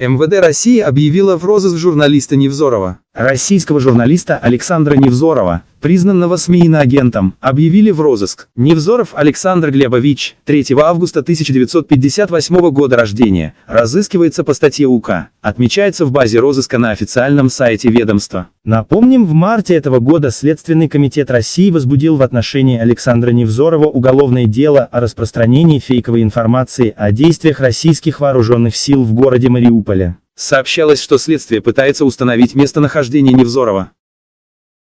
МВД России объявила в розыск журналиста Невзорова. Российского журналиста Александра Невзорова, признанного СМИ иноагентом, объявили в розыск. Невзоров Александр Глебович, 3 августа 1958 года рождения, разыскивается по статье УК, отмечается в базе розыска на официальном сайте ведомства. Напомним, в марте этого года Следственный комитет России возбудил в отношении Александра Невзорова уголовное дело о распространении фейковой информации о действиях российских вооруженных сил в городе Мариуполе. Сообщалось, что следствие пытается установить местонахождение Невзорова.